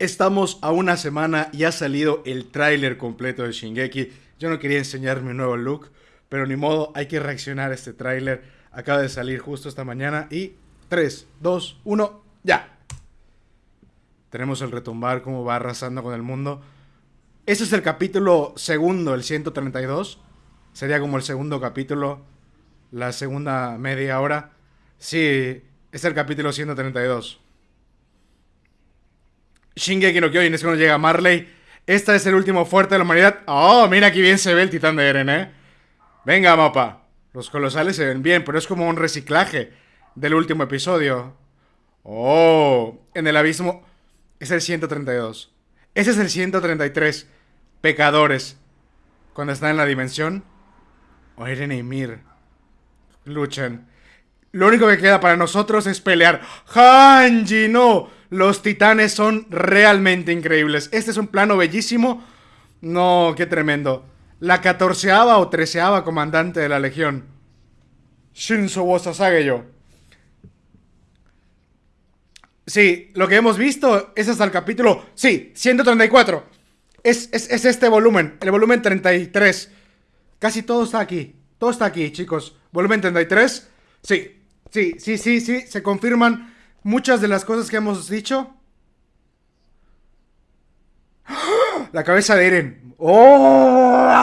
Estamos a una semana y ha salido el tráiler completo de Shingeki. Yo no quería enseñar mi nuevo look, pero ni modo, hay que reaccionar a este tráiler. Acaba de salir justo esta mañana y 3, 2, 1, ya. Tenemos el retumbar como va arrasando con el mundo. Este es el capítulo segundo, el 132. Sería como el segundo capítulo, la segunda media hora. Sí, es el capítulo 132. Shingeki no Kyojin es cuando llega Marley. Esta es el último fuerte de la humanidad. Oh, mira aquí bien se ve el titán de Eren, ¿eh? Venga, mapa. Los colosales se ven bien, pero es como un reciclaje del último episodio. Oh, en el abismo es el 132. Ese es el 133. Pecadores. Cuando están en la dimensión. O Eren y Mir. Luchan. Lo único que queda para nosotros es pelear. Hanji, no. Los titanes son realmente increíbles. Este es un plano bellísimo. No, qué tremendo. La catorceava o treceava comandante de la legión. Shinzo yo. Sí, lo que hemos visto es hasta el capítulo... Sí, 134. Es, es, es este volumen, el volumen 33. Casi todo está aquí. Todo está aquí, chicos. Volumen 33. Sí, sí, sí, sí, sí. Se confirman muchas de las cosas que hemos dicho. La cabeza de Eren. ¡Oh!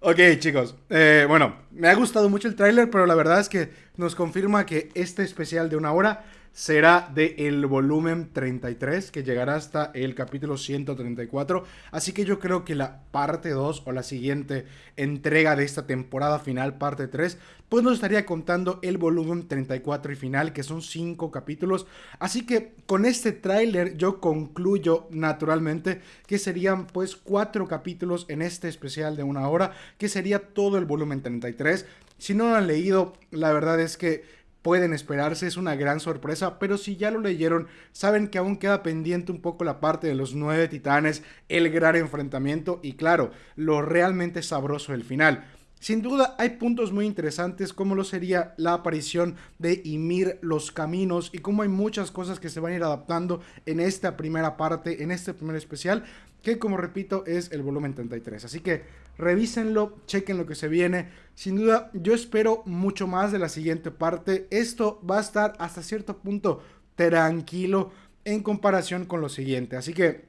Ok, chicos. Eh, bueno, me ha gustado mucho el tráiler, pero la verdad es que nos confirma que este especial de una hora será del el volumen 33 que llegará hasta el capítulo 134. Así que yo creo que la parte 2 o la siguiente entrega de esta temporada final, parte 3, pues nos estaría contando el volumen 34 y final, que son 5 capítulos. Así que con este tráiler yo concluyo naturalmente que serían pues 4 capítulos en este especial de una hora, que sería todo el volumen 33. Si no lo han leído, la verdad es que pueden esperarse, es una gran sorpresa, pero si ya lo leyeron, saben que aún queda pendiente un poco la parte de los nueve titanes, el gran enfrentamiento y claro, lo realmente sabroso del final. Sin duda hay puntos muy interesantes como lo sería la aparición de Ymir, los caminos y como hay muchas cosas que se van a ir adaptando en esta primera parte, en este primer especial, que como repito es el volumen 33. Así que revísenlo, chequen lo que se viene. Sin duda yo espero mucho más de la siguiente parte. Esto va a estar hasta cierto punto tranquilo en comparación con lo siguiente. Así que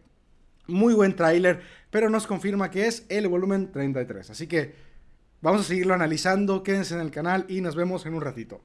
muy buen tráiler, pero nos confirma que es el volumen 33. Así que Vamos a seguirlo analizando, quédense en el canal y nos vemos en un ratito.